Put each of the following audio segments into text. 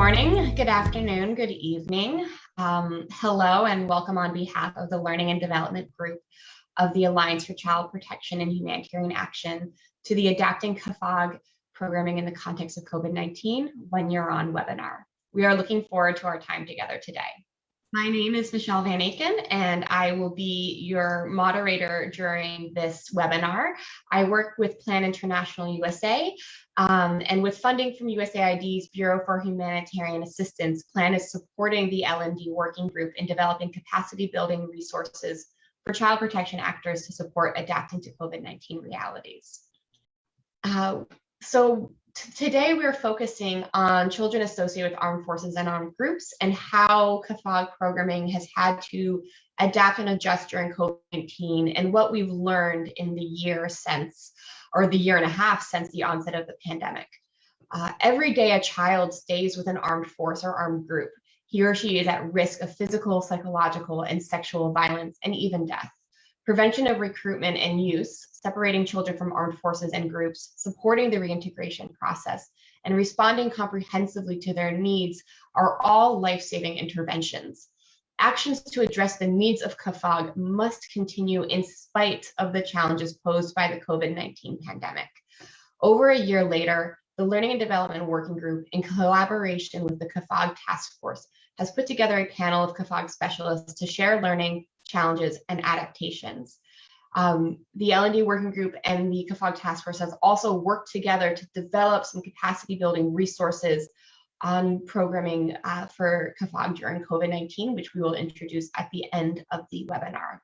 morning, good afternoon, good evening. Um, hello and welcome on behalf of the Learning and Development Group of the Alliance for Child Protection and Humanitarian Action to the Adapting CAAFAG Programming in the Context of COVID-19 One Year On webinar. We are looking forward to our time together today. My name is Michelle Van Aken, and I will be your moderator during this webinar. I work with Plan International USA, um, and with funding from USAID's Bureau for Humanitarian Assistance, Plan is supporting the L&D working group in developing capacity building resources for child protection actors to support adapting to COVID-19 realities. Uh, so today we're focusing on children associated with armed forces and armed groups and how CAAFAG programming has had to adapt and adjust during COVID-19 and what we've learned in the year since, or the year and a half since the onset of the pandemic. Uh, every day a child stays with an armed force or armed group, he or she is at risk of physical, psychological, and sexual violence and even death prevention of recruitment and use, separating children from armed forces and groups, supporting the reintegration process, and responding comprehensively to their needs are all life-saving interventions. Actions to address the needs of CAAFAG must continue in spite of the challenges posed by the COVID-19 pandemic. Over a year later, the Learning and Development Working Group, in collaboration with the CAAFAG Task Force, has put together a panel of CAAFAG specialists to share learning, challenges, and adaptations. Um, the L&D working group and the CAAFAG task force has also worked together to develop some capacity building resources on programming uh, for CAAFAG during COVID-19, which we will introduce at the end of the webinar.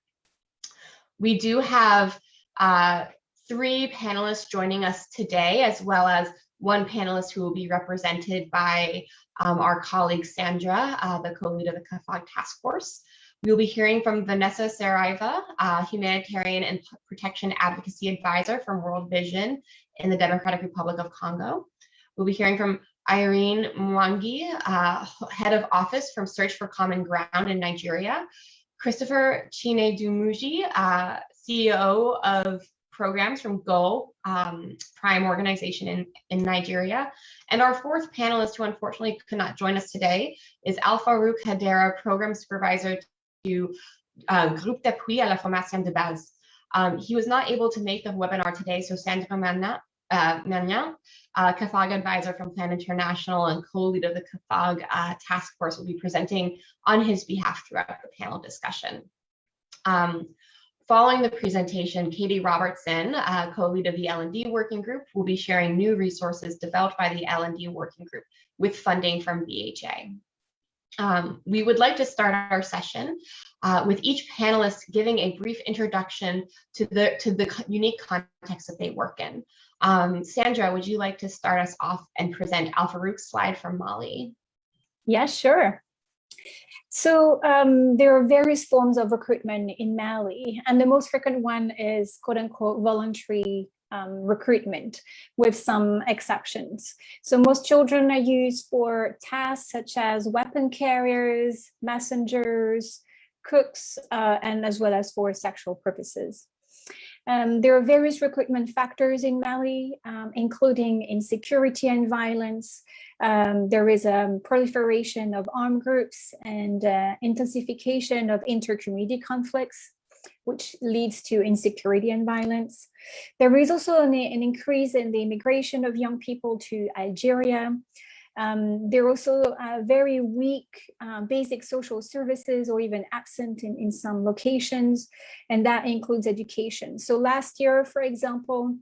We do have uh, three panelists joining us today, as well as one panelist who will be represented by um, our colleague Sandra, uh, the co-lead of the CAAFAG task force. We'll be hearing from Vanessa Saraiva, uh, Humanitarian and Protection Advocacy Advisor from World Vision in the Democratic Republic of Congo. We'll be hearing from Irene Mwangi, uh, Head of Office from Search for Common Ground in Nigeria. Christopher Chinedumuji, uh, CEO of programs from GO, um, Prime organization in, in Nigeria. And our fourth panelist, who unfortunately could not join us today, is Al-Farouk Hadera, Program Supervisor to uh, Groupe d'appui à la formation de base. Um, he was not able to make the webinar today, so Sandra Manna, uh, uh, advisor from Plan International and co-lead of the CAAFAG uh, task force will be presenting on his behalf throughout the panel discussion. Um, following the presentation, Katie Robertson, uh, co-lead of the L&D working group, will be sharing new resources developed by the L&D working group with funding from BHA. Um, we would like to start our session uh, with each panelist giving a brief introduction to the to the unique context that they work in. Um, Sandra, would you like to start us off and present Al-Farouk's slide from Mali? Yeah, sure. So um, there are various forms of recruitment in Mali, and the most frequent one is quote unquote voluntary um, recruitment with some exceptions. So most children are used for tasks such as weapon carriers, messengers, cooks, uh, and as well as for sexual purposes. Um, there are various recruitment factors in Mali, um, including insecurity and violence. Um, there is a proliferation of armed groups and uh, intensification of intercommunity conflicts which leads to insecurity and violence. There is also an, an increase in the immigration of young people to Algeria. Um, there are also uh, very weak uh, basic social services or even absent in, in some locations, and that includes education. So last year, for example,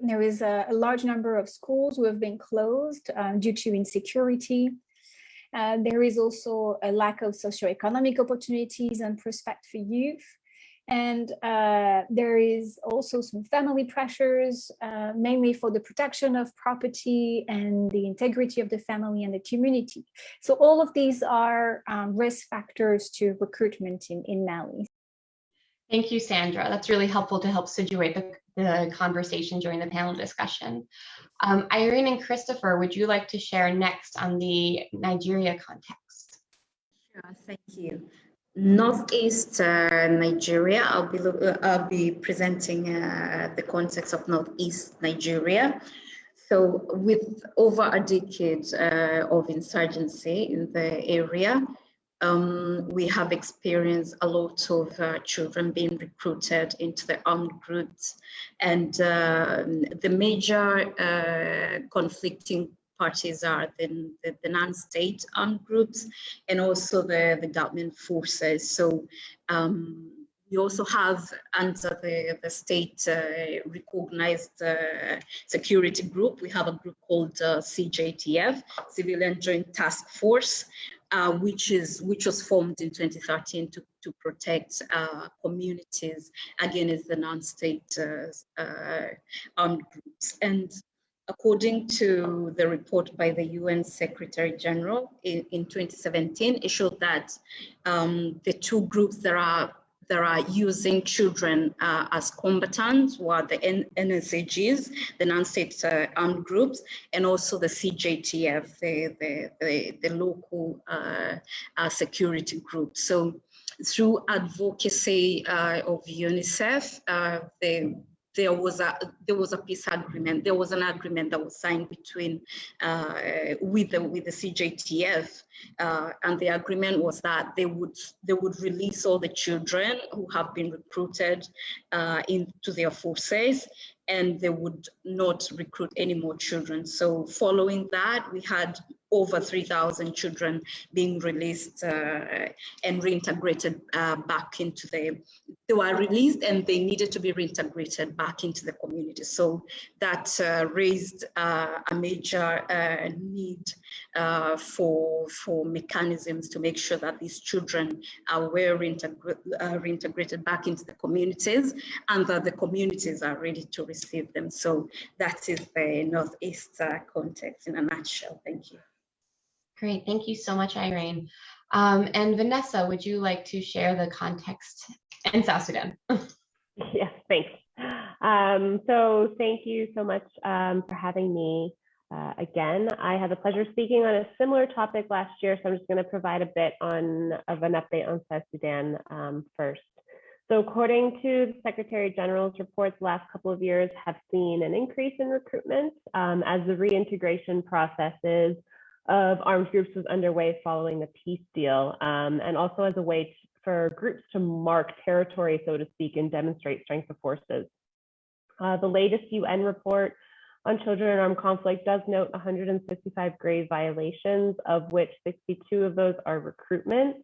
there is a, a large number of schools who have been closed uh, due to insecurity. Uh, there is also a lack of socioeconomic opportunities and prospect for youth. And uh, there is also some family pressures, uh, mainly for the protection of property and the integrity of the family and the community. So all of these are um, risk factors to recruitment in, in Mali. Thank you, Sandra. That's really helpful to help situate the, the conversation during the panel discussion. Um, Irene and Christopher, would you like to share next on the Nigeria context? Sure, thank you. Northeast uh, Nigeria. I'll be uh, I'll be presenting uh, the context of Northeast Nigeria. So with over a decade uh, of insurgency in the area, um, we have experienced a lot of uh, children being recruited into the armed groups and uh, the major uh, conflicting parties are the, the, the non-state armed groups and also the, the government forces. So um, we also have under the, the state uh, recognized uh, security group, we have a group called uh, CJTF, Civilian Joint Task Force, uh, which is which was formed in 2013 to, to protect uh, communities against the non-state uh, armed groups. And according to the report by the UN Secretary General in, in 2017, it showed that um, the two groups that are that are using children uh, as combatants, were the N NSAGs, the non-state uh, armed groups, and also the CJTF, the, the, the, the local uh, uh security group. So through advocacy uh, of UNICEF, uh, the there was a there was a peace agreement. There was an agreement that was signed between uh, with the with the CJTF, uh, and the agreement was that they would they would release all the children who have been recruited uh, into their forces, and they would not recruit any more children. So following that, we had over 3,000 children being released uh, and reintegrated uh, back into the, they were released and they needed to be reintegrated back into the community. So that uh, raised uh, a major uh, need uh, for, for mechanisms to make sure that these children are well reintegra reintegrated back into the communities and that the communities are ready to receive them. So that is the Northeast context in a nutshell. Thank you. Great, thank you so much, Irene. Um, and Vanessa, would you like to share the context in South Sudan? yes, thanks. Um, so thank you so much um, for having me uh, again. I had the pleasure of speaking on a similar topic last year, so I'm just going to provide a bit on of an update on South Sudan um, first. So according to the Secretary General's reports, the last couple of years have seen an increase in recruitment um, as the reintegration processes of armed groups was underway following the peace deal, um, and also as a way for groups to mark territory, so to speak, and demonstrate strength of forces. Uh, the latest UN report on children in armed conflict does note 155 grave violations, of which 62 of those are recruitment.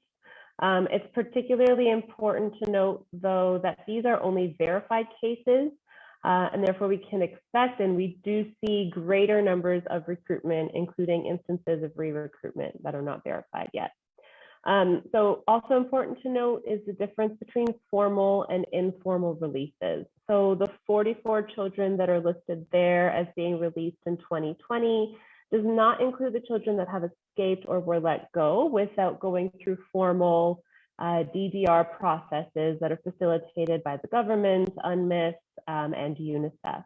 Um, it's particularly important to note, though, that these are only verified cases, uh, and therefore we can expect and we do see greater numbers of recruitment, including instances of re-recruitment that are not verified yet. Um, so also important to note is the difference between formal and informal releases. So the 44 children that are listed there as being released in 2020 does not include the children that have escaped or were let go without going through formal uh, DDR processes that are facilitated by the government, UNMISS, um, and UNICEF.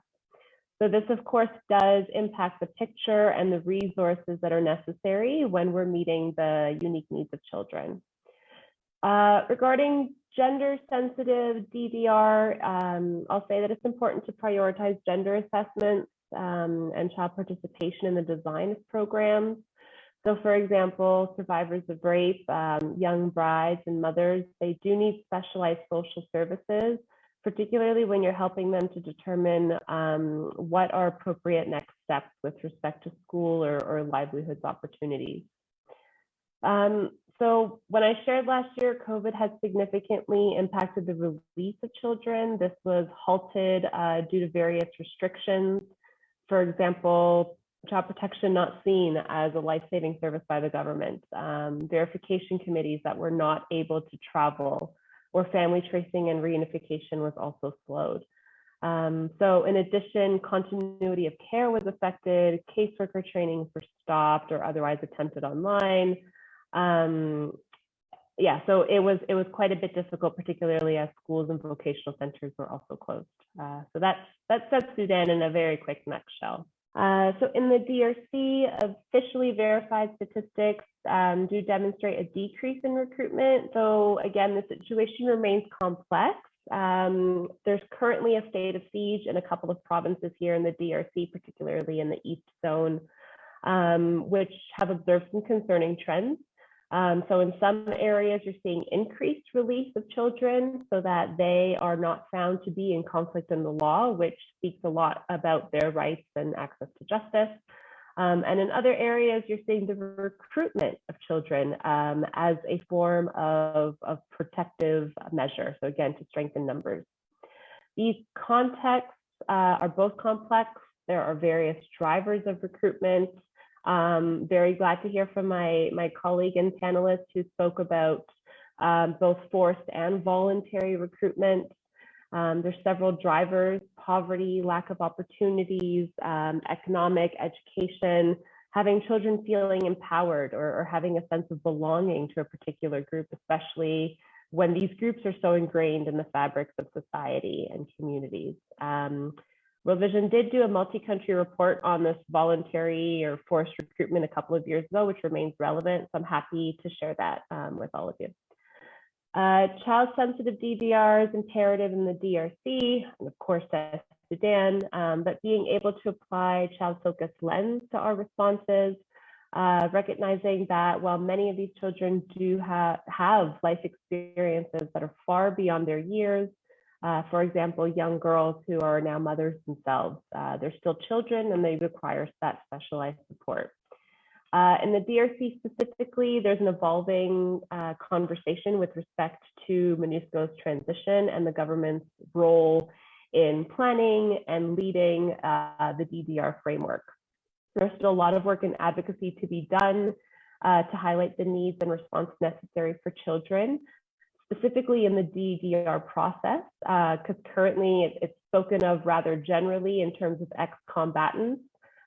So this, of course, does impact the picture and the resources that are necessary when we're meeting the unique needs of children. Uh, regarding gender sensitive DDR, um, I'll say that it's important to prioritize gender assessments um, and child participation in the design of programs. So for example, survivors of rape, um, young brides and mothers, they do need specialized social services, particularly when you're helping them to determine um, what are appropriate next steps with respect to school or, or livelihoods opportunities. Um, so when I shared last year, COVID has significantly impacted the release of children. This was halted uh, due to various restrictions. For example, child protection not seen as a life-saving service by the government, um, verification committees that were not able to travel, or family tracing and reunification was also slowed. Um, so in addition, continuity of care was affected, caseworker trainings were stopped or otherwise attempted online. Um, yeah, so it was it was quite a bit difficult, particularly as schools and vocational centers were also closed. Uh, so that's that's South Sudan in a very quick nutshell. Uh, so in the DRC, officially verified statistics um, do demonstrate a decrease in recruitment. though again, the situation remains complex. Um, there's currently a state of siege in a couple of provinces here in the DRC, particularly in the East Zone, um, which have observed some concerning trends. Um, so in some areas, you're seeing increased release of children so that they are not found to be in conflict in the law, which speaks a lot about their rights and access to justice. Um, and in other areas, you're seeing the recruitment of children um, as a form of, of protective measure. So again, to strengthen numbers. These contexts uh, are both complex. There are various drivers of recruitment. Um, very glad to hear from my, my colleague and panelist who spoke about um, both forced and voluntary recruitment. Um, there's several drivers, poverty, lack of opportunities, um, economic, education, having children feeling empowered or, or, having a sense of belonging to a particular group, especially when these groups are so ingrained in the fabrics of society and communities. Um, World Vision did do a multi-country report on this voluntary or forced recruitment a couple of years ago, which remains relevant. So I'm happy to share that um, with all of you. Uh, child-sensitive DDR is imperative in the DRC, and of course, Sudan, um, but being able to apply child-focused lens to our responses, uh, recognizing that while many of these children do ha have life experiences that are far beyond their years, uh, for example, young girls who are now mothers themselves, uh, they're still children and they require that specialized support. Uh, in the DRC specifically, there's an evolving uh, conversation with respect to MONUSCO's transition and the government's role in planning and leading uh, the DDR framework. There's still a lot of work and advocacy to be done uh, to highlight the needs and response necessary for children, specifically in the DDR process, because uh, currently it, it's spoken of rather generally in terms of ex-combatants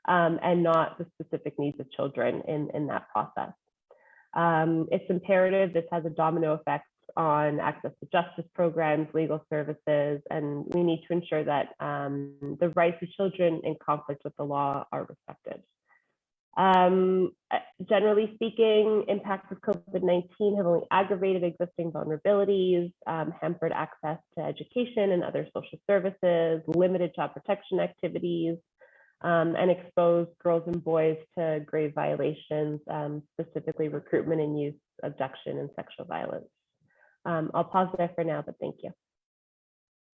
um, and not the specific needs of children in, in that process. Um, it's imperative this has a domino effect on access to justice programs, legal services, and we need to ensure that um, the rights of children in conflict with the law are respected. Um, uh, generally speaking, impacts of COVID-19 have only aggravated existing vulnerabilities, um, hampered access to education and other social services, limited child protection activities, um, and expose girls and boys to grave violations, um, specifically recruitment and use, abduction, and sexual violence. Um, I'll pause there for now, but thank you.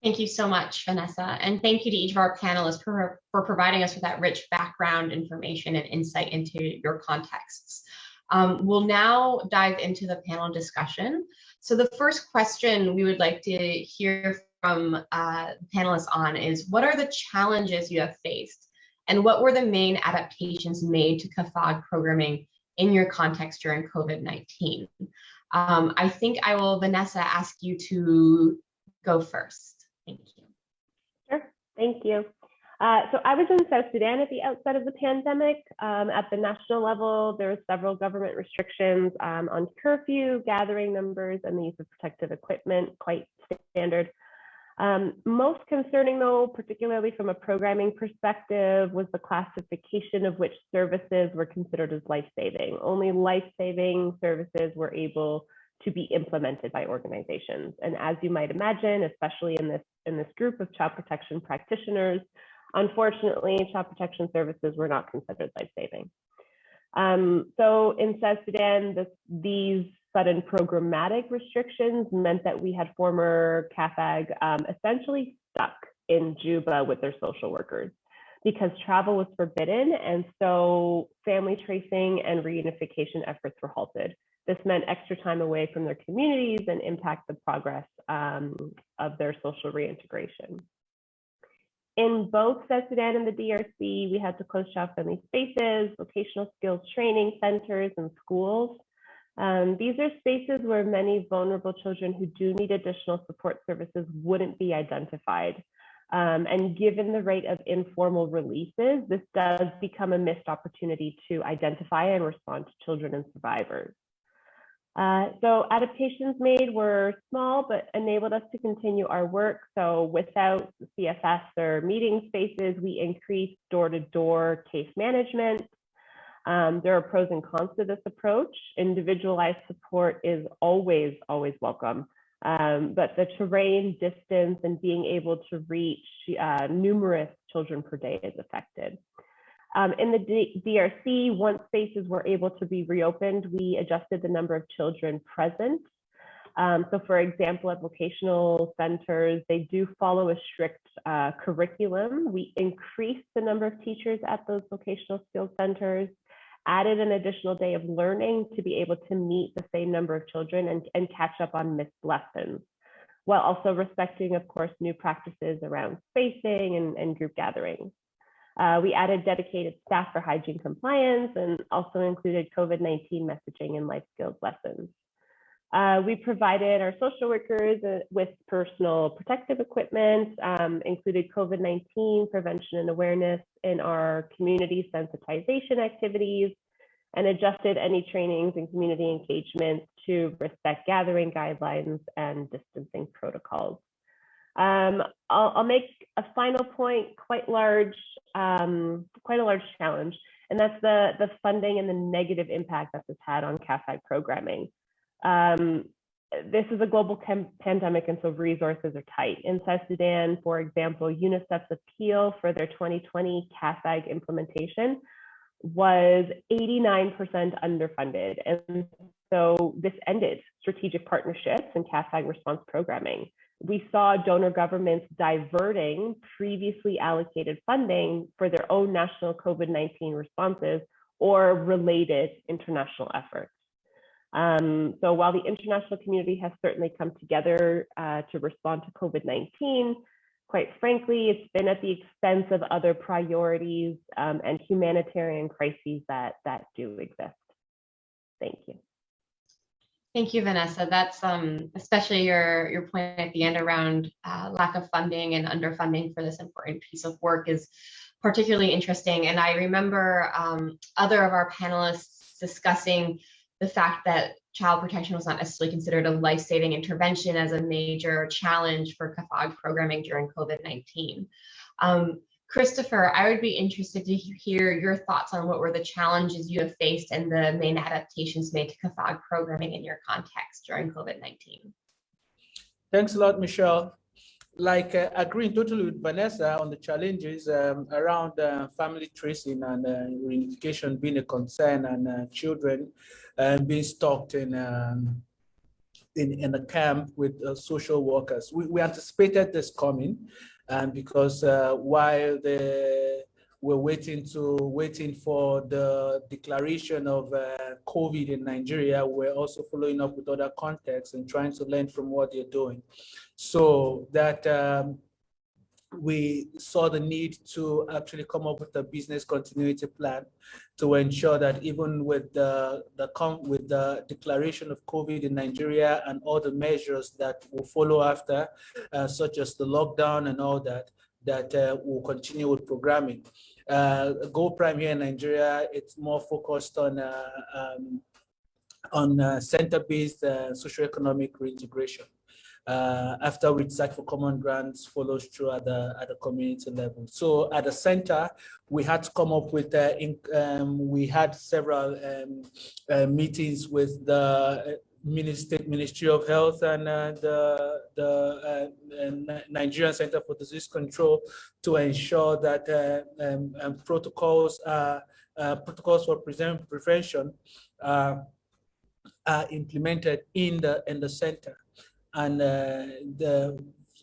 Thank you so much, Vanessa. And thank you to each of our panelists for, for providing us with that rich background information and insight into your contexts. Um, we'll now dive into the panel discussion. So the first question we would like to hear from uh, panelists on is, what are the challenges you have faced and what were the main adaptations made to CAAFAG programming in your context during COVID-19? Um, I think I will, Vanessa, ask you to go first. Thank you. Sure, thank you. Uh, so I was in South Sudan at the outset of the pandemic. Um, at the national level, there were several government restrictions um, on curfew, gathering numbers, and the use of protective equipment, quite standard. Um, most concerning though, particularly from a programming perspective, was the classification of which services were considered as life-saving. Only life-saving services were able to be implemented by organizations. And as you might imagine, especially in this, in this group of child protection practitioners, unfortunately, child protection services were not considered life-saving. Um, so in South Sudan, this, these sudden programmatic restrictions meant that we had former CAAFAG um, essentially stuck in Juba with their social workers because travel was forbidden. And so family tracing and reunification efforts were halted. This meant extra time away from their communities and impact the progress um, of their social reintegration. In both South Sudan and the DRC, we had to close child-friendly spaces, vocational skills training centers, and schools. Um, these are spaces where many vulnerable children who do need additional support services wouldn't be identified. Um, and given the rate of informal releases, this does become a missed opportunity to identify and respond to children and survivors. Uh, so adaptations made were small, but enabled us to continue our work. So without CFS or meeting spaces, we increased door-to-door -door case management, um, there are pros and cons to this approach. Individualized support is always, always welcome. Um, but the terrain, distance, and being able to reach uh, numerous children per day is affected. Um, in the D DRC, once spaces were able to be reopened, we adjusted the number of children present. Um, so for example, at vocational centers, they do follow a strict uh, curriculum. We increased the number of teachers at those vocational skills centers, added an additional day of learning to be able to meet the same number of children and, and catch up on missed lessons, while also respecting, of course, new practices around spacing and, and group gatherings. Uh, we added dedicated staff for hygiene compliance and also included COVID-19 messaging and life skills lessons. Uh, we provided our social workers uh, with personal protective equipment, um, included COVID-19 prevention and awareness in our community sensitization activities, and adjusted any trainings and community engagement to respect gathering guidelines and distancing protocols. Um, I'll, I'll, make a final point, quite large, um, quite a large challenge, and that's the, the funding and the negative impact that this had on CAAFAG programming. Um, this is a global pandemic and so resources are tight. In South Sudan, for example, UNICEF's appeal for their 2020 CAAFAG implementation was 89% underfunded. And so this ended strategic partnerships and CAAFAG response programming we saw donor governments diverting previously allocated funding for their own national COVID-19 responses or related international efforts. Um, so while the international community has certainly come together uh, to respond to COVID-19, quite frankly, it's been at the expense of other priorities um, and humanitarian crises that, that do exist. Thank you. Thank you, Vanessa. That's um, especially your, your point at the end around uh, lack of funding and underfunding for this important piece of work is particularly interesting. And I remember um, other of our panelists discussing the fact that child protection was not necessarily considered a life-saving intervention as a major challenge for CAAFAG programming during COVID-19. Um, Christopher, I would be interested to hear your thoughts on what were the challenges you have faced and the main adaptations made to CAAFAG programming in your context during COVID-19. Thanks a lot, Michelle. Like uh, agreeing totally with Vanessa on the challenges um, around uh, family tracing and uh, reunification being a concern and uh, children uh, being stalked in, um, in, in a camp with uh, social workers. We, we anticipated this coming and because uh, while the we're waiting to waiting for the declaration of uh, COVID in Nigeria. We're also following up with other contexts and trying to learn from what they're doing. So that um, we saw the need to actually come up with a business continuity plan to ensure that even with the, the with the declaration of COVID in Nigeria and all the measures that will follow after, uh, such as the lockdown and all that, that uh, will continue with programming. Uh, Go Prime here in Nigeria, it's more focused on uh, um, on uh, center-based uh, socioeconomic reintegration uh, after which Search for Common Grounds follows through at the, at the community level. So at the center, we had to come up with, uh, in, um, we had several um, uh, meetings with the uh, Ministry, Ministry of Health and uh, the, the uh, Nigerian Center for Disease Control to ensure that uh, um, um, protocols, uh, protocols for prevention are implemented in the, in the center and uh, the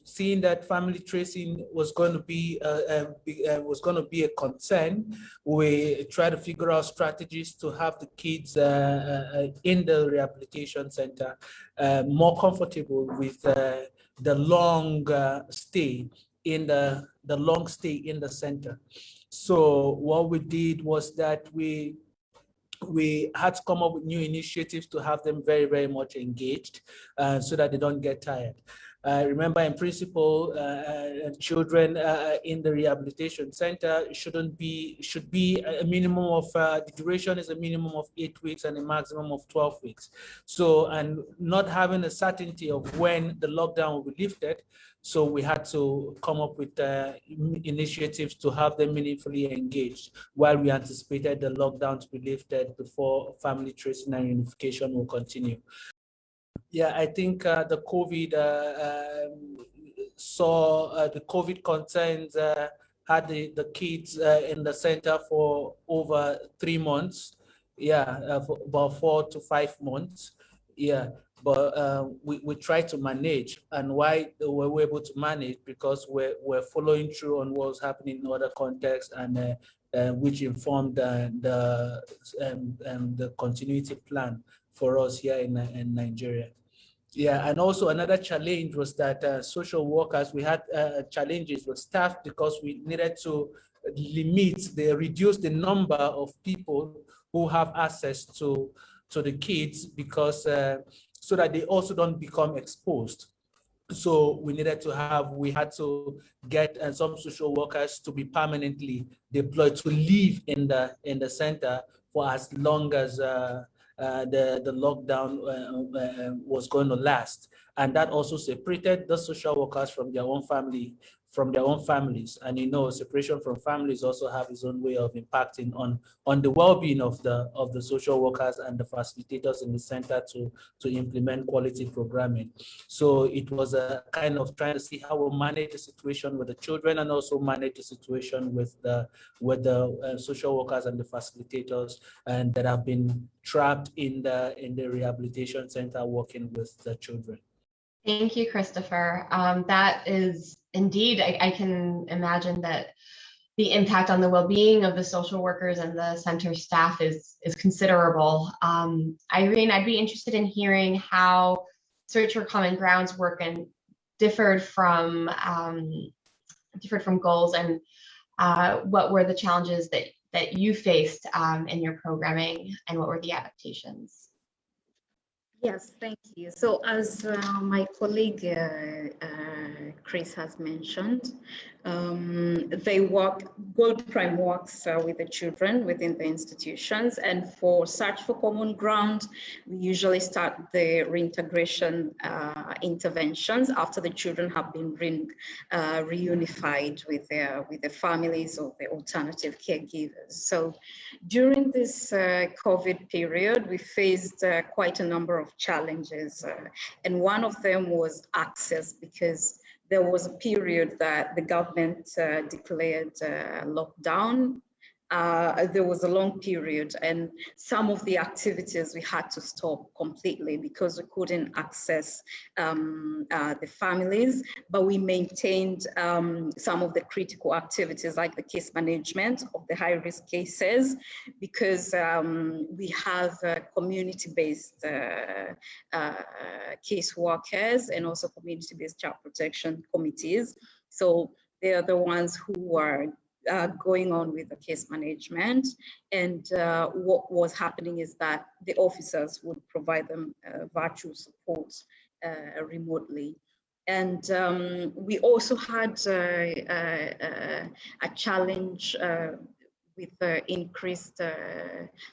seeing that family tracing was going to be, uh, uh, uh, was going to be a concern, we try to figure out strategies to have the kids uh, uh, in the rehabilitation center more comfortable with the long stay in the the long stay in the center. So what we did was that we we had to come up with new initiatives to have them very, very much engaged uh, so that they don't get tired. Remember, in principle, uh, uh children uh, in the rehabilitation center shouldn't be should be a minimum of the duration is a minimum of eight weeks and a maximum of 12 weeks. So, and not having a certainty of when the lockdown will be lifted, so we had to come up with uh, initiatives to have them meaningfully engaged while we anticipated the lockdown to be lifted before family tracing and unification will continue. Yeah, I think uh, the COVID uh, um, saw uh, the COVID concerns uh, had the, the kids uh, in the center for over three months. Yeah, uh, about four to five months. Yeah, but we, we try to manage and why we were able to manage because we're, we're following through on what was happening in other contexts and which informed the, um, um, the continuity plan for us here in, in Nigeria. Yeah, and also another challenge was that uh, social workers, we had uh, challenges with staff because we needed to limit, they reduce the number of people who have access to, to the kids because uh, so that they also don't become exposed. So we needed to have, we had to get uh, some social workers to be permanently deployed to live in the in the center for as long as uh, the, the lockdown uh, uh, was going to last. And that also separated the social workers from their own family, from their own families. And you know, separation from families also have its own way of impacting on, on the well-being of the, of the social workers and the facilitators in the center to, to implement quality programming. So it was a kind of trying to see how we manage the situation with the children and also manage the situation with the, with the uh, social workers and the facilitators and that have been trapped in the, in the rehabilitation center working with the children. Thank you, Christopher. Um, that is indeed, I, I, can imagine that the impact on the well-being of the social workers and the center staff is, is considerable. Um, Irene, I'd be interested in hearing how Search for Common Grounds work and differed from um, differed from goals and uh, what were the challenges that, that you faced um, in your programming and what were the adaptations? Yes, thank you. So as uh, my colleague uh, uh, Chris has mentioned, um, they work, Gold Prime works uh, with the children within the institutions. And for Search for Common Ground, we usually start the reintegration uh, interventions after the children have been re, uh, reunified with their, with their families or the alternative caregivers. So during this uh, COVID period, we faced uh, quite a number of challenges. Uh, and one of them was access because there was a period that the government uh, declared uh, lockdown uh, there was a long period and some of the activities we had to stop completely because we couldn't access um, uh, the families, but we maintained um, some of the critical activities like the case management of the high risk cases because um, we have uh, community-based uh, uh, case workers and also community-based child protection committees. So they are the ones who are uh, going on with the case management. And uh, what was happening is that the officers would provide them uh, virtual support uh, remotely. And um, we also had uh, a challenge with the increased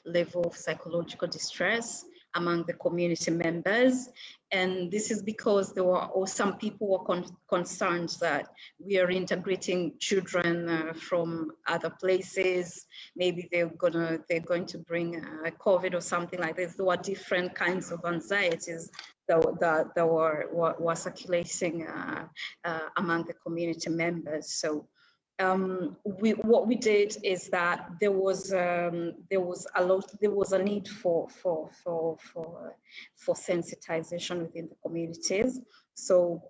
level of psychological distress among the community members. And this is because there were or some people were con concerned that we are integrating children uh, from other places. Maybe they're gonna they're going to bring uh, COVID or something like this. There were different kinds of anxieties that, that, that were, were, were circulating uh, uh among the community members. So um, we, what we did is that there was um, there was a lot there was a need for for for for for sensitization within the communities. So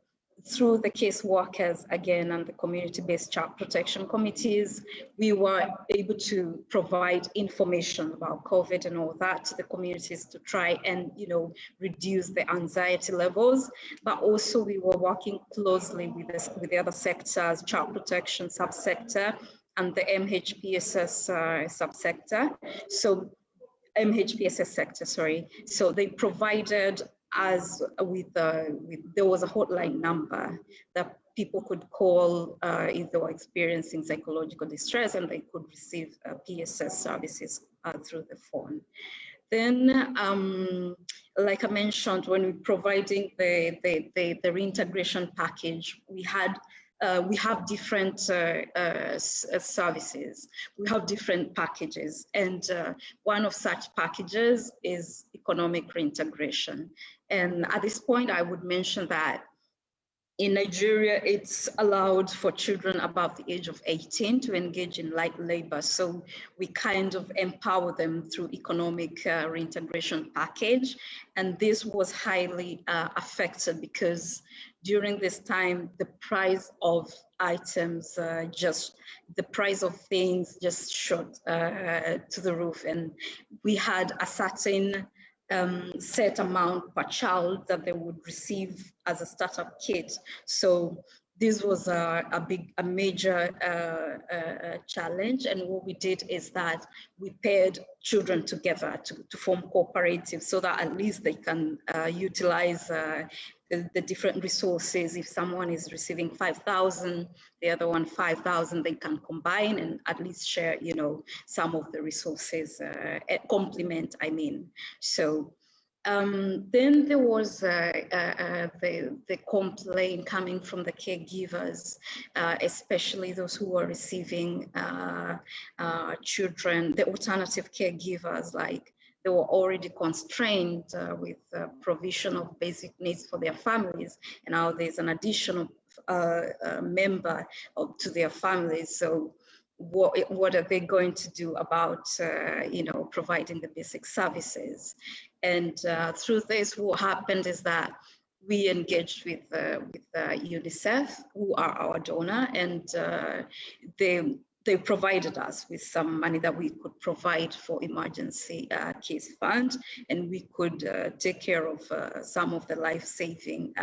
through the case workers again and the community-based child protection committees, we were able to provide information about COVID and all that to the communities to try and, you know, reduce the anxiety levels. But also we were working closely with, this, with the other sectors, child protection subsector and the MHPSS uh, subsector. So MHPSS sector, sorry. So they provided as with, uh, with there was a hotline number that people could call uh, if they were experiencing psychological distress and they could receive uh, PSS services uh, through the phone. Then, um, like I mentioned, when we providing the, the, the, the reintegration package, we had uh, we have different uh, uh, services. We have different packages. And one of such packages is economic reintegration. And at this point, I would mention that in Nigeria, it's allowed for children above the age of 18 to engage in light labor. So we kind of empower them through economic uh, reintegration package. And this was highly uh, affected because during this time, the price of items uh, just, the price of things just shot uh, to the roof. And we had a certain um, set amount per child that they would receive as a startup kit. So this was a, a big, a major uh, uh, challenge. And what we did is that we paired children together to, to form cooperatives so that at least they can uh, utilize uh, the, the, different resources. If someone is receiving 5,000, the other one 5,000, they can combine and at least share, you know, some of the resources, uh, complement, I mean. So um, then there was uh, uh, uh, the, the complaint coming from the caregivers, uh, especially those who were receiving uh, uh, children, the alternative caregivers, like they were already constrained with provision of basic needs for their families. And now there's an additional member of, to their families. So what, what are they going to do about, you know, providing the basic services? And uh, through this, what happened is that we engaged with, uh, with uh, UNICEF, who are our donor, and uh, they, they provided us with some money that we could provide for emergency uh, case fund, and we could take care of some of the life-saving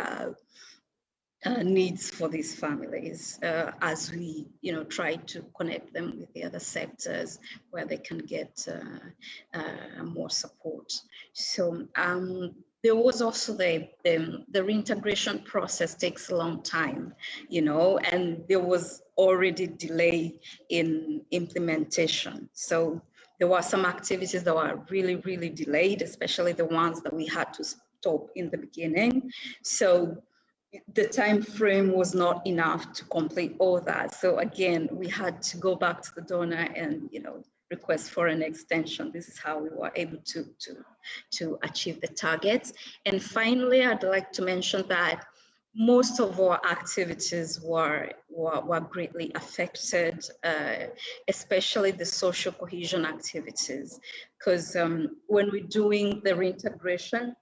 uh, needs for these families uh, as we, you know, try to connect them with the other sectors where they can get uh, uh more support. So um, there was also the, the, the reintegration process takes a long time, you know, and there was already delay in implementation. So there were some activities that were really, really delayed, especially the ones that we had to stop in the beginning. So the time frame was not enough to complete all that. So again, we had to go back to the donor and you know request for an extension. This is how we were able to to to achieve the targets. And finally, I'd like to mention that most of our activities were, were, were greatly affected, uh, especially the social cohesion activities. Because um, when we're doing the reintegration,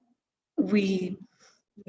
we we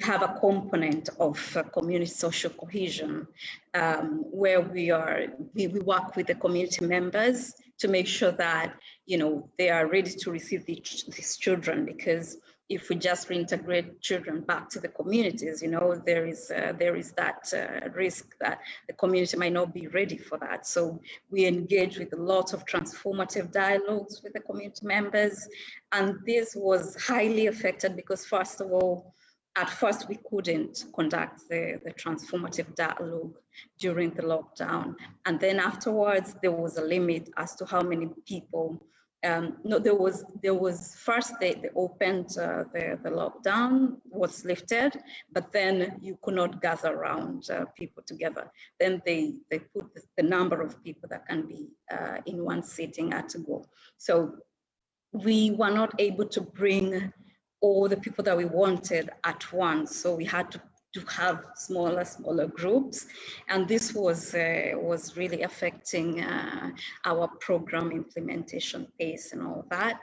have a component of uh, community social cohesion um, where we are we, we work with the community members to make sure that you know they are ready to receive the, these children because if we just reintegrate children back to the communities you know there is uh, there is that uh, risk that the community might not be ready for that. So we engage with a lot of transformative dialogues with the community members and this was highly affected because first of all at first we couldn't conduct the, the transformative dialogue during the lockdown. And then afterwards, there was a limit as to how many people um, no, there was there was first they, they opened uh, the the lockdown was lifted, but then you could not gather around uh, people together. Then they they put the, number of people that can be uh, in one sitting at a go. So we were not able to bring all the people that we wanted at once. So we had to, to have smaller, smaller groups. And this was, uh, was really affecting uh, our program implementation pace and all that.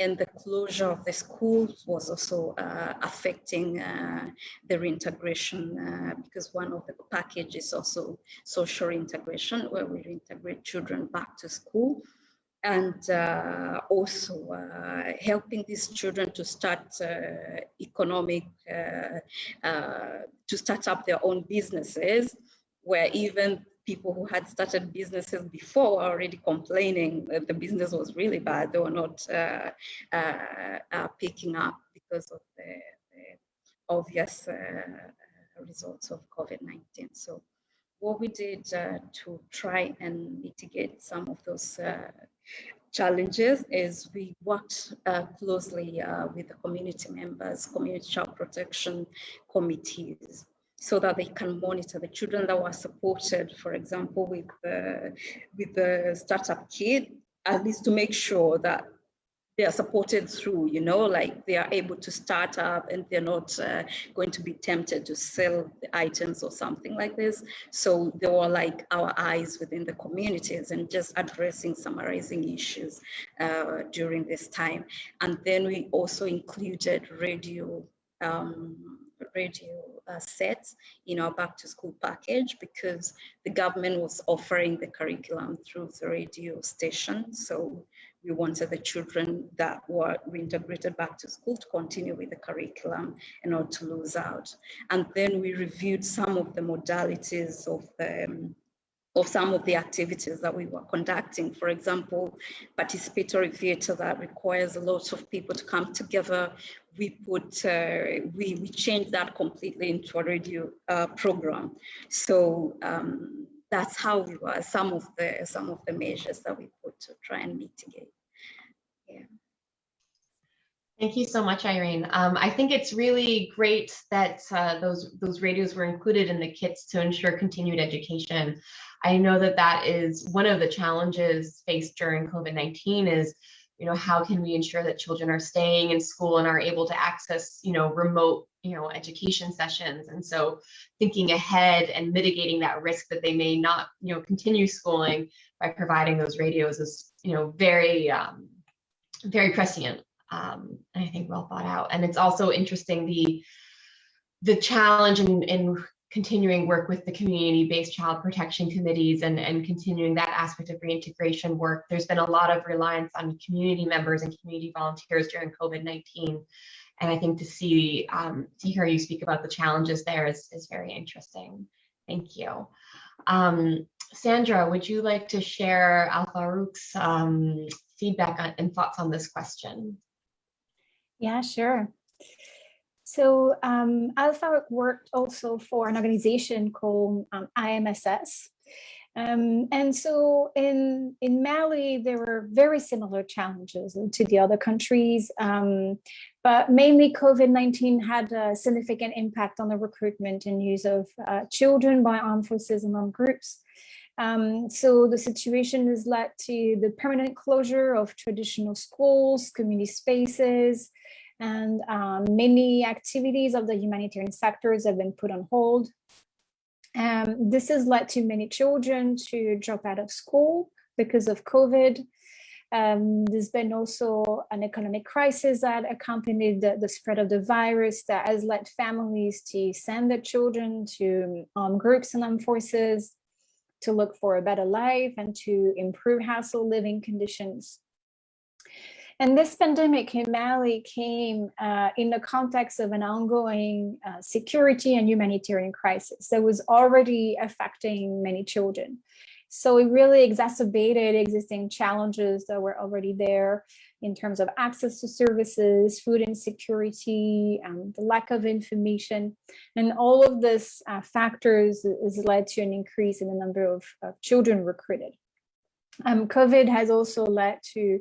And the closure of the schools was also uh, affecting uh, the reintegration uh, because one of the packages also social integration where we reintegrate children back to school and uh, also uh, helping these children to start uh, economic, uh, uh, to start up their own businesses, where even people who had started businesses before were already complaining that the business was really bad. They were not uh, picking up because of the, the obvious results of COVID-19. So what we did uh, to try and mitigate some of those uh, challenges is we worked uh, closely uh, with the community members, community child protection committees, so that they can monitor the children that were supported, for example, with the, with the startup kit, at least to make sure that they are supported through, you know, like they are able to start up and they're not uh, going to be tempted to sell the items or something like this. So they were like our eyes within the communities and just addressing, summarizing issues uh, during this time. And then we also included radio um, radio uh, sets in our back to school package because the government was offering the curriculum through the radio station. So we wanted the children that were reintegrated back to school to continue with the curriculum and not to lose out. And then we reviewed some of the modalities of the um, of some of the activities that we were conducting. For example, participatory theatre that requires a lot of people to come together. We put, uh, we, we changed that completely into a radio uh, program. So um, that's how we were, some of the, some of the measures that we put to try and mitigate. Yeah. Thank you so much, Irene. Um, I think it's really great that uh, those those radios were included in the kits to ensure continued education. I know that that is one of the challenges faced during COVID-19 is, you know, how can we ensure that children are staying in school and are able to access, you know, remote, you know, education sessions. And so thinking ahead and mitigating that risk that they may not, you know, continue schooling by providing those radios is, you know, very, um, very prescient um, and I think well thought out. And it's also interesting the the challenge in, in continuing work with the community-based child protection committees and, and continuing that aspect of reintegration work. There's been a lot of reliance on community members and community volunteers during COVID-19. And I think to see, um, to hear you speak about the challenges there is, is very interesting. Thank you. Um, Sandra, would you like to share Al Farouk's um, feedback on, and thoughts on this question? Yeah, sure. So um, Al Farouk worked also for an organization called um, IMSS. Um, and so in, in Mali, there were very similar challenges to the other countries, um, but mainly COVID-19 had a significant impact on the recruitment and use of uh, children by armed forces and armed groups. Um, so the situation has led to the permanent closure of traditional schools, community spaces, and um, many activities of the humanitarian sectors have been put on hold. Um, this has led to many children to drop out of school because of COVID. Um, there's been also an economic crisis that accompanied the, the, spread of the virus that has led families to send their children to um, groups and armed forces to look for a better life and to improve household living conditions. And this pandemic in Mali came uh, in the context of an ongoing uh, security and humanitarian crisis that was already affecting many children. So it really exacerbated existing challenges that were already there in terms of access to services, food insecurity, um, the lack of information, and all of this uh, factors has led to an increase in the number of, of children recruited. Um, COVID has also led to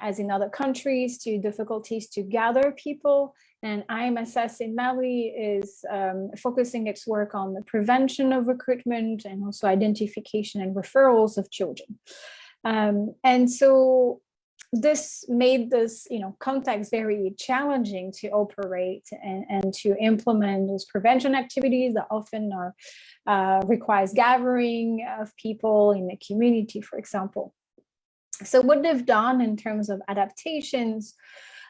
as in other countries, to difficulties to gather people. And IMSS in Mali is um, focusing its work on the prevention of recruitment and also identification and referrals of children. Um, and so this made this you know context very challenging to operate and, and to implement those prevention activities that often are uh, requires gathering of people in the community for example so what they've done in terms of adaptations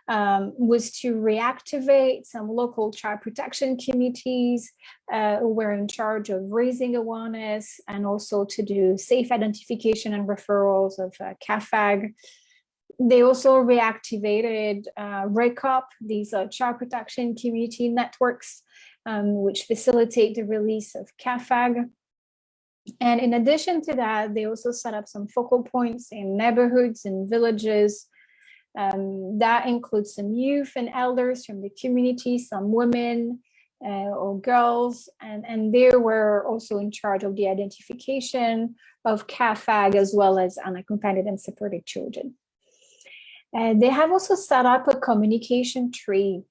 um, was to reactivate some local child protection committees uh, who were in charge of raising awareness and also to do safe identification and referrals of uh, CAAFAG. They also reactivated uh, RECOP, these uh, child protection community networks, um, which facilitate the release of CAAFAG. And in addition to that, they also set up some focal points in neighborhoods and villages. Um, that includes some youth and elders from the community, some women uh, or girls, and, and they were also in charge of the identification of CAAFAG as well as unaccompanied and supported children. And they have also set up a communication tree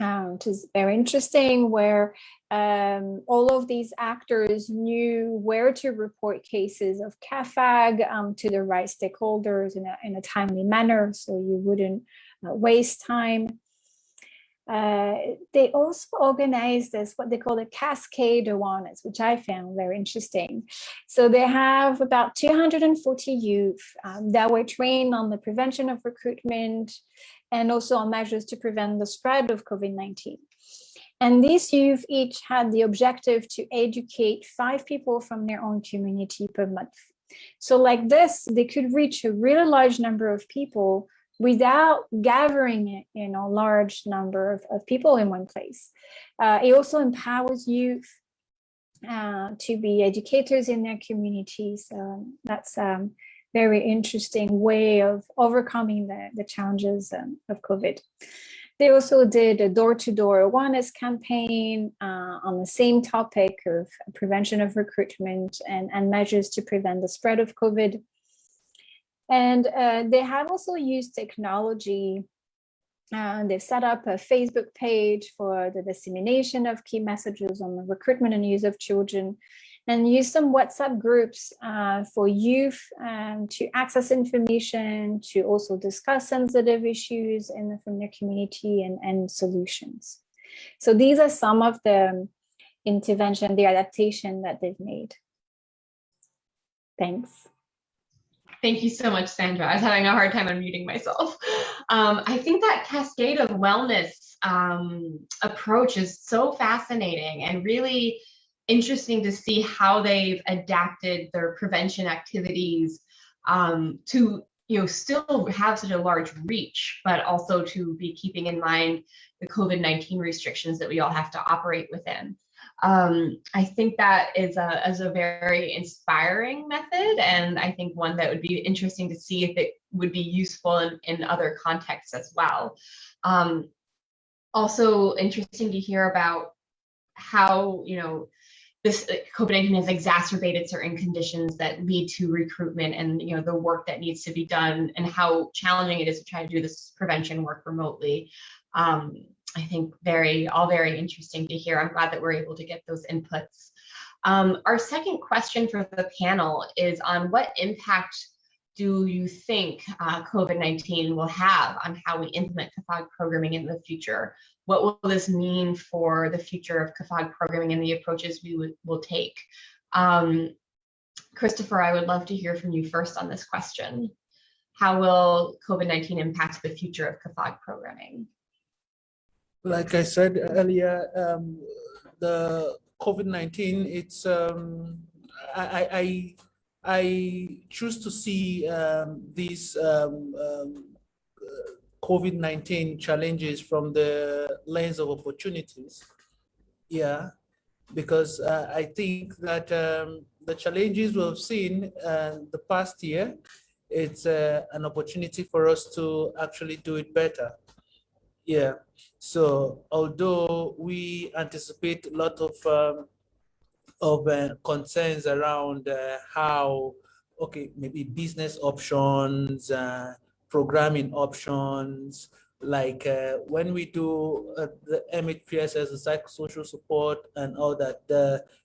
uh, which is very interesting, where um, all of these actors knew where to report cases of CAAFAG um, to the right stakeholders in a, in a timely manner, so you wouldn't uh, waste time. Uh, they also organized this, what they call the cascade awareness, which I found very interesting. So they have about 240 youth um, that were trained on the prevention of recruitment and also on measures to prevent the spread of COVID-19. And these youth each had the objective to educate five people from their own community per month. So like this, they could reach a really large number of people without gathering you know, large number of, of people in one place. Uh, it also empowers youth uh, to be educators in their communities. Um, that's um, very interesting way of overcoming the, the challenges um, of COVID. They also did a door-to-door -door awareness campaign uh, on the same topic of prevention of recruitment and, and measures to prevent the spread of COVID. And uh, they have also used technology. Uh, they've set up a Facebook page for the dissemination of key messages on the recruitment and use of children and use some WhatsApp groups uh, for youth um, to access information, to also discuss sensitive issues in the, from their community and, and solutions. So these are some of the intervention, the adaptation that they've made. Thanks. Thank you so much, Sandra. I was having a hard time unmuting myself. Um, I think that cascade of wellness um, approach is so fascinating and really interesting to see how they've adapted their prevention activities um, to you know still have such a large reach, but also to be keeping in mind the COVID-19 restrictions that we all have to operate within um, I think that is a, is a very inspiring method. And I think one that would be interesting to see if it would be useful in, in other contexts as well. Um, also interesting to hear about how, you know, this uh, COVID-19 has exacerbated certain conditions that lead to recruitment and you know the work that needs to be done and how challenging it is to try to do this prevention work remotely. Um, I think very, all very interesting to hear. I'm glad that we're able to get those inputs. Um, our second question for the panel is on what impact do you think uh, COVID-19 will have on how we implement CAAFAG programming in the future? What will this mean for the future of CAAFAG programming and the approaches we will take? Um, Christopher, I would love to hear from you first on this question. How will COVID-19 impact the future of CAAFAG programming? like I said earlier, um, the COVID-19, it's, um, I, I, I choose to see um, these um, um, COVID-19 challenges from the lens of opportunities. Yeah, because uh, I think that um, the challenges we've seen uh, the past year, it's uh, an opportunity for us to actually do it better. Yeah. So although we anticipate a lot of um, of uh, concerns around uh, how, okay, maybe business options, uh, programming options, like uh, when we do uh, the as a psychosocial support and all that,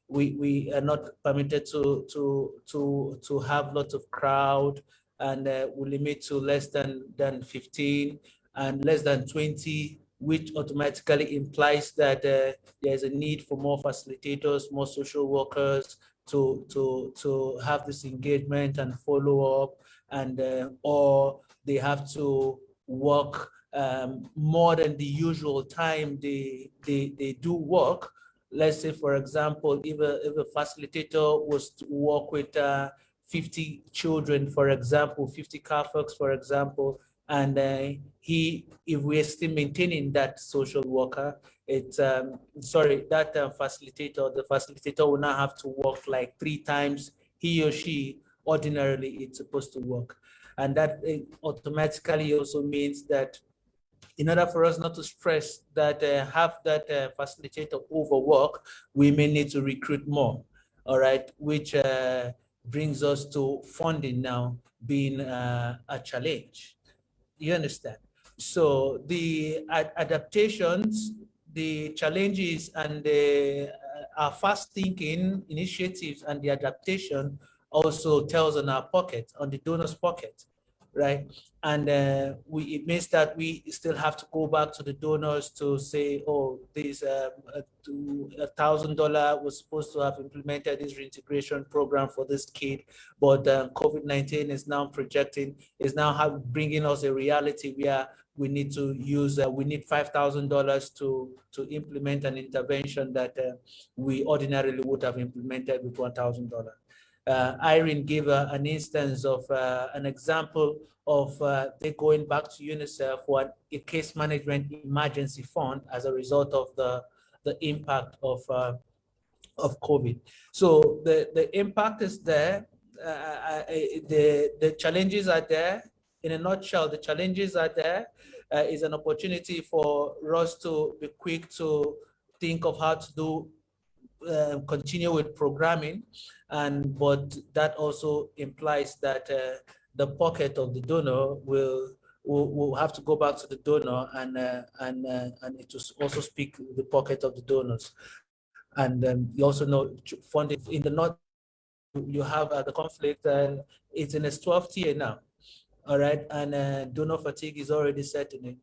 we, we are not permitted to, to, to, to have lots of crowd and uh, we limit to less than, than 15 and less than 20 which automatically implies that uh, there's a need for more facilitators, more social workers to, to, to have this engagement and follow up and uh, or they have to work um, more than the usual time they, they, they do work. Let's say, for example, if a, if a facilitator was to work with uh, 50 children, for example, 50 CAAFAGs, for example, and uh, he, if we're still maintaining that social worker, it's, um, sorry, that uh, facilitator, the facilitator will not have to work like three times he or she ordinarily it's supposed to work. And that uh, automatically also means that in order for us not to stress that uh, have that uh, facilitator overwork, we may need to recruit more, all right, which uh, brings us to funding now being a challenge you understand? So the ad adaptations, the challenges and the our fast thinking initiatives and the adaptation also tells on our pocket, on the donor's pocket, right? And uh, we, it means that we still have to go back to the donors to say, oh, this um, a thousand dollar was supposed to have implemented this reintegration program for this kid, but uh, COVID-19 is now projecting, is now have, bringing us a reality where we need to use, uh, we need $5,000 to, to implement an intervention that uh, we ordinarily would have implemented with $1,000. Uh, Irene gave uh, an instance of uh, an example of uh, they going back to UNICEF for a case management emergency fund as a result of the, the impact of, uh, of COVID. So the, the impact is there. Uh, the, the challenges are there. In a nutshell, the challenges are there. is an opportunity for us to be quick to think of how to do uh, continue with programming and but that also implies that uh, the pocket of the donor will will, will have to go back to the donor and uh, and uh, and it will also speak the pocket of the donors. And um, you also know funding in the north you have uh, the conflict and it's in its 12th year now all right? And donor fatigue is already setting in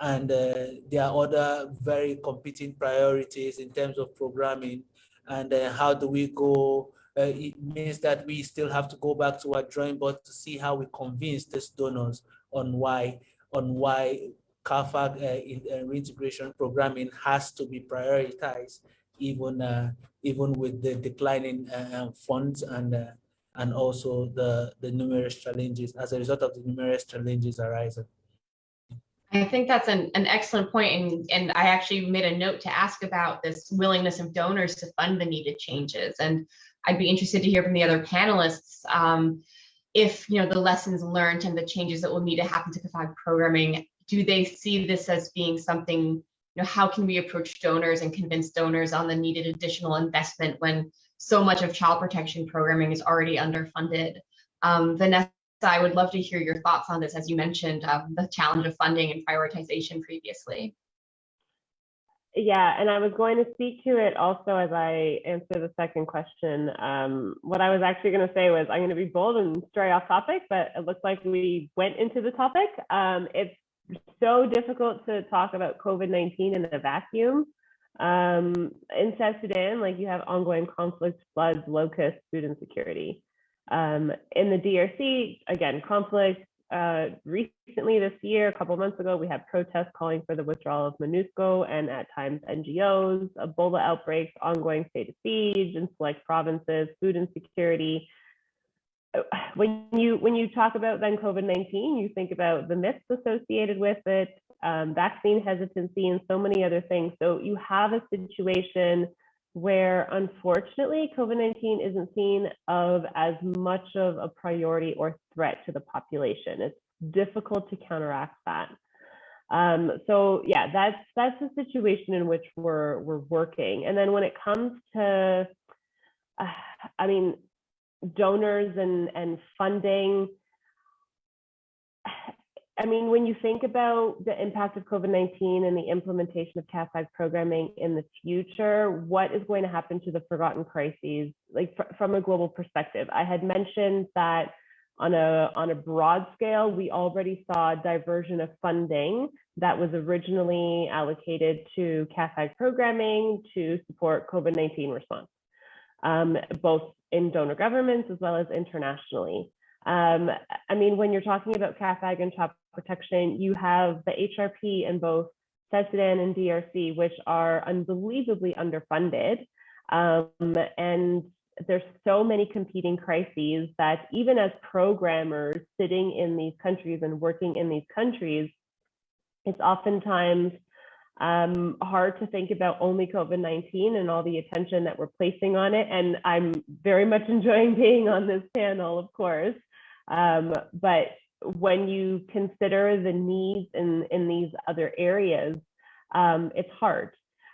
and uh, there are other very competing priorities in terms of programming and uh, how do we go uh, it means that we still have to go back to our drawing board to see how we convince these donors on why on why CAAFAG uh, in, uh, reintegration programming has to be prioritized, even uh, even with the declining um, funds and and also the the numerous challenges as a result of the numerous challenges arising. I think that's an, an excellent point, and, and I actually made a note to ask about this willingness of donors to fund the needed changes. And I'd be interested to hear from the other panelists um, if you know the lessons learned and the changes that will need to happen to CAAFAG programming. Do they see this as being something? You know, how can we approach donors and convince donors on the needed additional investment when so much of child protection programming is already underfunded? Um, Vanessa, I would love to hear your thoughts on this, as you mentioned um, the challenge of funding and prioritization previously. Yeah, and I was going to speak to it also as I answer the second question. Um, what I was actually going to say was I'm going to be bold and stray off topic, but it looks like we went into the topic. Um, it's so difficult to talk about COVID-19 in a vacuum. Um, in South Sudan, like you have ongoing conflict, floods, locusts, food insecurity. Um, in the DRC, again, conflict, uh, recently this year, a couple months ago, we had protests calling for the withdrawal of MONUSCO and at times NGOs, Ebola outbreaks, ongoing state of siege in select provinces, food insecurity. Uh, when you when you talk about then COVID-19, you think about the myths associated with it, um, vaccine hesitancy, and so many other things. So you have a situation where unfortunately COVID-19 isn't seen of as much of a priority or threat to the population. It's difficult to counteract that. Um, so yeah, that's that's the situation in which we're we're working. And then when it comes to, uh, I mean, donors and and funding, I mean, when you think about the impact of COVID-19 and the implementation of CAAFAG programming in the future, what is going to happen to the forgotten crises, like fr from a global perspective? I had mentioned that on a, on a broad scale, we already saw a diversion of funding that was originally allocated to CAAFAG programming to support COVID-19 response, um, both in donor governments as well as internationally. Um, I mean, when you're talking about CAAFAG and child protection, you have the HRP in both South Sudan and DRC, which are unbelievably underfunded. Um, and there's so many competing crises that even as programmers sitting in these countries and working in these countries, it's oftentimes um, hard to think about only COVID-19 and all the attention that we're placing on it. And I'm very much enjoying being on this panel, of course. Um, but when you consider the needs in, in these other areas, um, it's hard.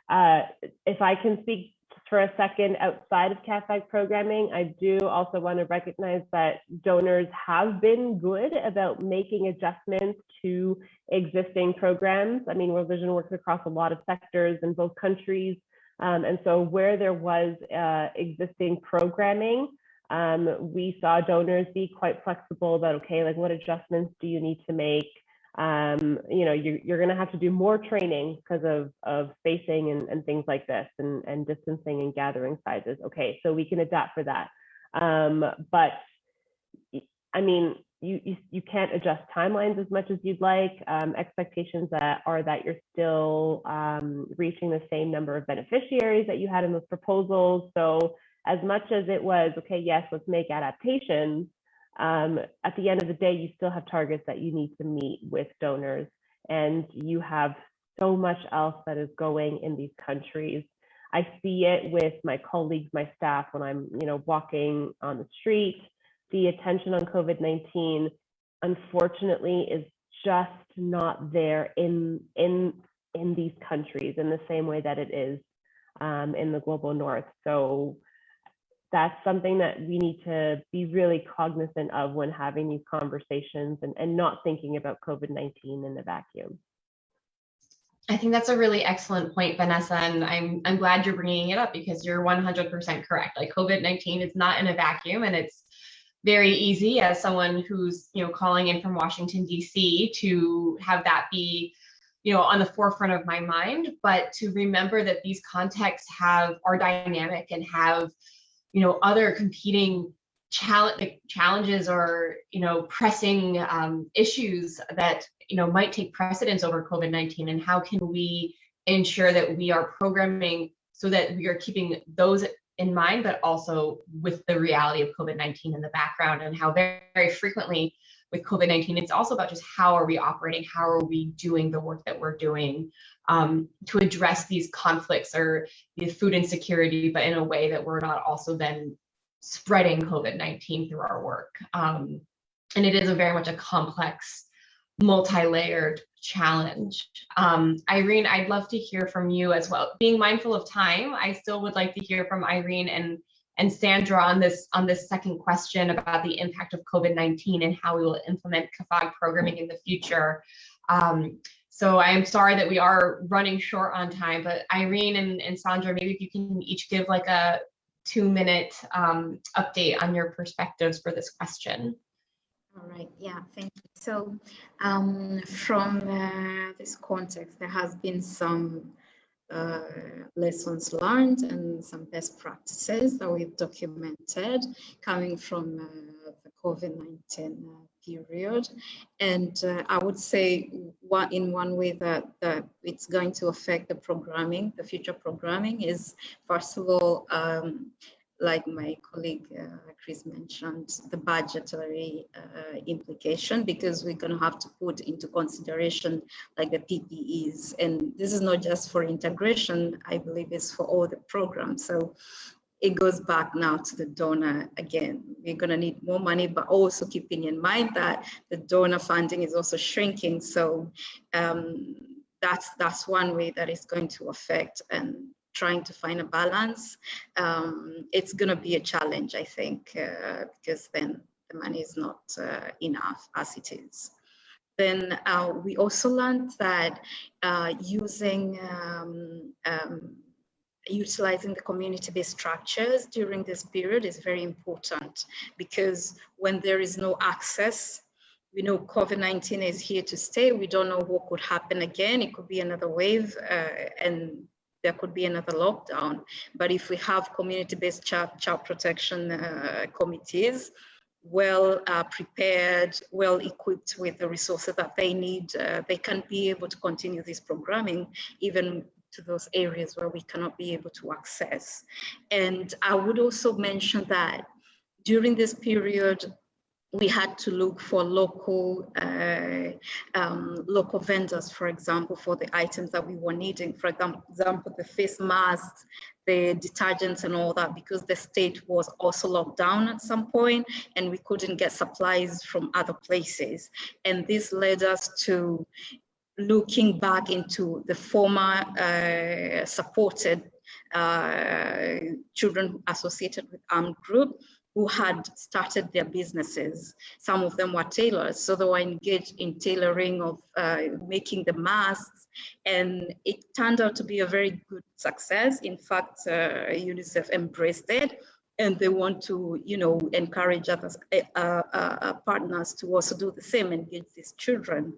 Uh, if I can speak for a second outside of CAAFAG programming, I do also want to recognize that donors have been good about making adjustments to existing programs. I mean, World Vision works across a lot of sectors in both countries. Um, and so where there was uh, existing programming, um, we saw donors be quite flexible about, okay, like what adjustments do you need to make? um, you know, you're, you're going to have to do more training because of, of spacing and, and things like this and, and distancing and gathering sizes. Okay, so we can adapt for that. Um, but I mean, you, you, you can't adjust timelines as much as you'd like. Um, expectations that are that you're still um, reaching the same number of beneficiaries that you had in those proposals. So as much as it was, okay, yes, let's make adaptations, um, at the end of the day, you still have targets that you need to meet with donors, and you have so much else that is going in these countries. I see it with my colleagues, my staff, when I'm, you know, walking on the street. The attention on COVID-19, unfortunately, is just not there in in in these countries in the same way that it is um, in the global north. So that's something that we need to be really cognizant of when having these conversations and, and not thinking about COVID-19 in the vacuum. I think that's a really excellent point, Vanessa, and I'm I'm glad you're bringing it up because you're 100% correct. Like COVID-19 is not in a vacuum, and it's very easy as someone who's you know calling in from Washington D.C. to have that be you know on the forefront of my mind, but to remember that these contexts have are dynamic and have you know, other competing challenges or, you know, pressing um, issues that, you know, might take precedence over COVID-19 and how can we ensure that we are programming so that we are keeping those in mind, but also with the reality of COVID-19 in the background and how very, very frequently with COVID-19, it's also about just how are we operating, how are we doing the work that we're doing um, to address these conflicts or the food insecurity, but in a way that we're not also then spreading COVID-19 through our work. Um, and it is a very much a complex, multi-layered challenge. Um, Irene, I'd love to hear from you as well. Being mindful of time, I still would like to hear from Irene and and Sandra on this on this second question about the impact of COVID-19 and how we will implement CAAFAG programming in the future. Um, so I am sorry that we are running short on time, but Irene and, and Sandra, maybe if you can each give like a two minute um, update on your perspectives for this question. All right, yeah, thank you. So um, from uh, this context, there has been some uh, lessons learned and some best practices that we've documented coming from uh, the COVID-19 period. And uh, I would say one, in one way that, that it's going to affect the programming, the future programming is first of all, um, like my colleague uh, Chris mentioned, the budgetary uh, implication, because we're going to have to put into consideration like the PPEs. And this is not just for integration, I believe it's for all the programs. So it goes back now to the donor again. We're going to need more money, but also keeping in mind that the donor funding is also shrinking. So um, that's that's one way that is going to affect and trying to find a balance. Um, it's going to be a challenge, I think, uh, because then the money is not uh, enough as it is. Then uh, we also learned that uh, using um, um, utilizing the community-based structures during this period is very important because when there is no access, we know COVID-19 is here to stay. We don't know what could happen again. It could be another wave uh, and there could be another lockdown. But if we have community-based child, child protection uh, committees, well uh, prepared, well equipped with the resources that they need, uh, they can be able to continue this programming even to those areas where we cannot be able to access. And I would also mention that during this period, we had to look for local uh, um, local vendors, for example, for the items that we were needing. For example, the face masks, the detergents and all that, because the state was also locked down at some point and we couldn't get supplies from other places. And this led us to looking back into the former uh, supported uh, children associated with armed group who had started their businesses. Some of them were tailors, so they were engaged in tailoring of uh, making the masks, and it turned out to be a very good success. In fact, uh, UNICEF embraced it, and they want to, you know, encourage other uh, uh, partners to also do the same, and engage these children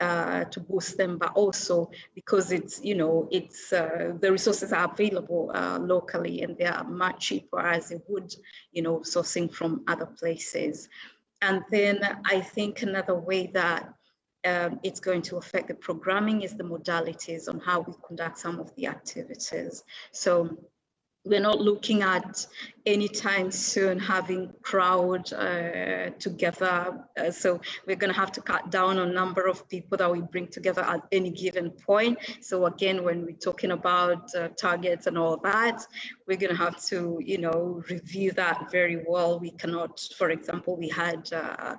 uh, to boost them, but also because it's, you know, it's uh, the resources are available uh, locally and they are much cheaper as it would, you know, sourcing from other places. And then I think another way that um, it's going to affect the programming is the modalities on how we conduct some of the activities. So we're not looking at anytime soon having crowd uh, together. Uh, so we're going to have to cut down on number of people that we bring together at any given point. So again, when we're talking about uh, targets and all that, we're going to have to, you know, review that very well. We cannot, for example, we had uh,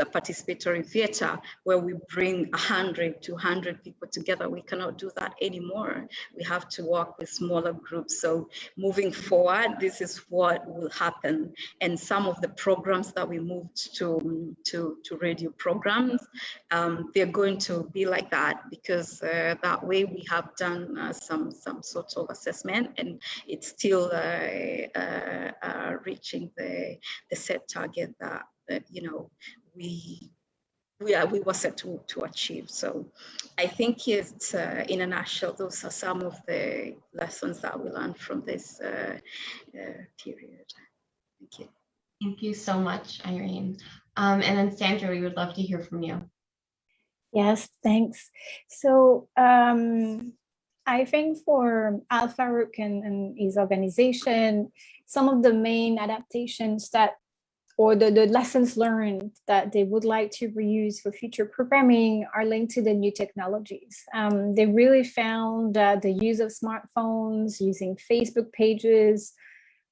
a participatory theater where we bring 100, 200 people together. We cannot do that anymore. We have to work with smaller groups. So moving forward, this is what will happen. And some of the programs that we moved to, to, to radio programs, um, they're going to be like that because uh, that way we have done uh, some, some sort of assessment and it's still uh, uh, uh, reaching the, the set target that, that you know we we, are, we were set to, to achieve. So I think it's uh, in a nutshell, those are some of the lessons that we learned from this uh, uh, period. Thank you. Thank you so much, Irene. Um, and then Sandra, we would love to hear from you. Yes, thanks. So um, I think for Al Farouk and, and his organization, some of the main adaptations that or the, the lessons learned that they would like to reuse for future programming are linked to the new technologies. Um, they really found that the use of smartphones, using Facebook pages,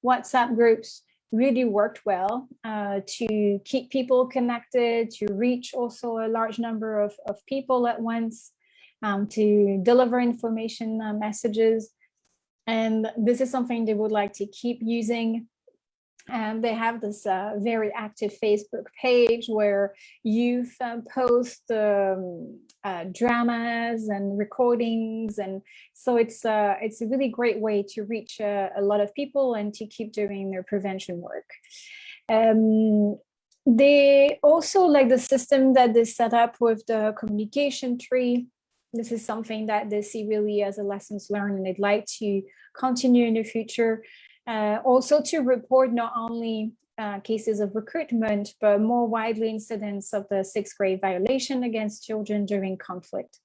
WhatsApp groups really worked well uh, to keep people connected, to reach also a large number of, of people at once um, to deliver information uh, messages. And this is something they would like to keep using. And they have this uh, very active Facebook page where youth uh, post um, uh, dramas and recordings. And so it's, uh, it's a really great way to reach uh, a lot of people and to keep doing their prevention work. Um, they also like the system that they set up with the communication tree this is something that they see really as a lessons learned and they'd like to continue in the future. Uh, also to report not only uh, cases of recruitment, but more widely incidents of the six grave violation against children during conflict.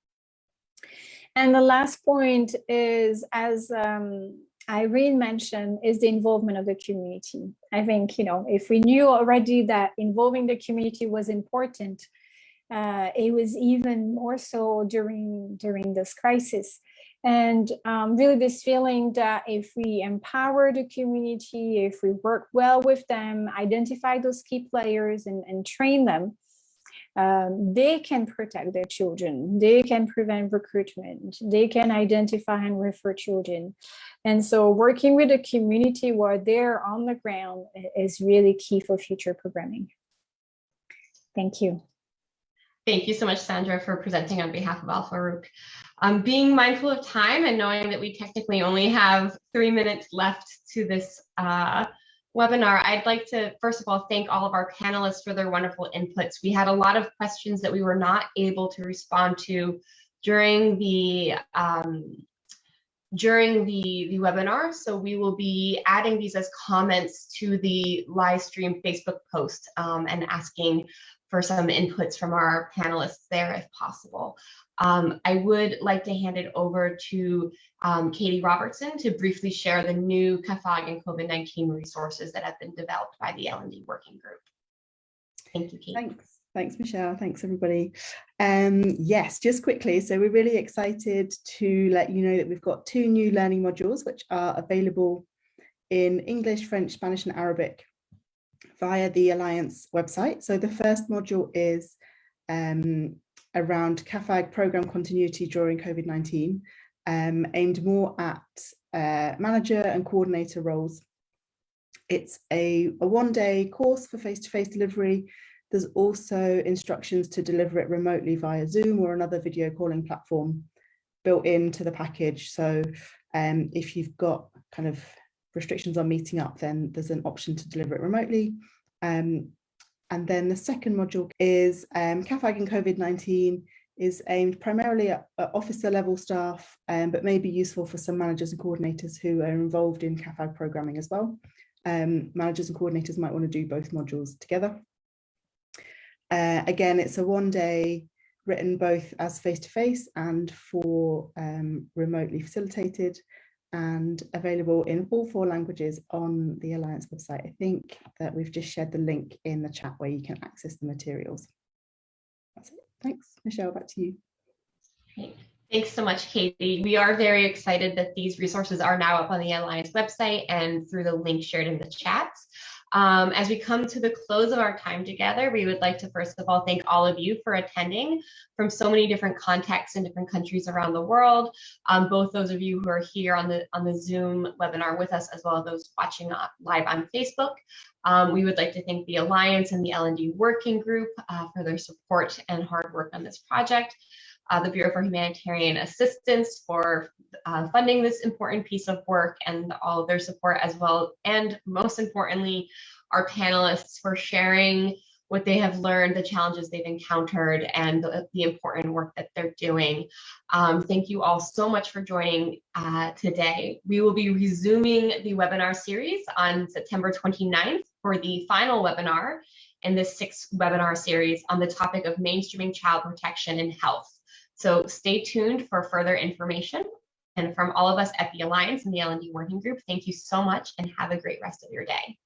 And the last point is, as um, Irene mentioned, is the involvement of the community. I think, you know, if we knew already that involving the community was important, uh, it was even more so during during this crisis. And um, really this feeling that if we empower the community if we work well with them identify those key players and, and train them um, they can protect their children. They can prevent recruitment. They can identify and refer children. And so working with the community while they're on the ground is really key for future programming. Thank you Thank you so much, Sandra, for presenting on behalf of Al Farouk. Um, being mindful of time and knowing that we technically only have three minutes left to this uh, webinar, I'd like to, first of all, thank all of our panelists for their wonderful inputs. We had a lot of questions that we were not able to respond to during the um, during the, the webinar. So we will be adding these as comments to the live stream Facebook post um, and asking for some inputs from our panelists there if possible. Um, I would like to hand it over to um, Katie Robertson to briefly share the new CAAFAG and COVID-19 resources that have been developed by the L&D working group. Thank you, Katie. Thanks. Thanks, Michelle. Thanks, everybody. Um, yes, just quickly. So we're really excited to let you know that we've got two new learning modules which are available in English, French, Spanish and Arabic via the Alliance website. So the first module is um, around CAAFAG program continuity during COVID-19. um, aimed more at uh, manager and coordinator roles. It's a, a one-day course for face-to-face -face delivery. There's also instructions to deliver it remotely via Zoom or another video calling platform built into the package. So um, if you've got kind of restrictions on meeting up, then there's an option to deliver it remotely. Um, and then the second module is um, CAAFAG and COVID-19 is aimed primarily at, at officer level staff, um, but may be useful for some managers and coordinators who are involved in CAAFAG programming as well. Um, managers and coordinators might want to do both modules together. Uh, again, it's a one day written both as face-to-face -face and for um, remotely facilitated and available in all four languages on the Alliance website. I think that we've just shared the link in the chat where you can access the materials. That's it. Thanks. Michelle, back to you. Thanks so much, Katie. We are very excited that these resources are now up on the Alliance website and through the link shared in the chats. Um, as we come to the close of our time together, we would like to first of all thank all of you for attending from so many different contexts in different countries around the world. Um, both those of you who are here on the on the Zoom webinar with us, as well as those watching live on Facebook. Um, we would like to thank the Alliance and the L&D Working Group uh, for their support and hard work on this project uh, the Bureau for Humanitarian Assistance for uh, funding this important piece of work and all of their support as well. And most importantly, our panelists for sharing what they have learned, the challenges they've encountered, and the, the important work that they're doing. Um, thank you all so much for joining uh, today. We will be resuming the webinar series on September 29th for the final webinar in this sixth webinar series on the topic of mainstreaming child protection and health. So stay tuned for further information. And from all of us at the Alliance and the L&D Working Group, thank you so much and have a great rest of your day.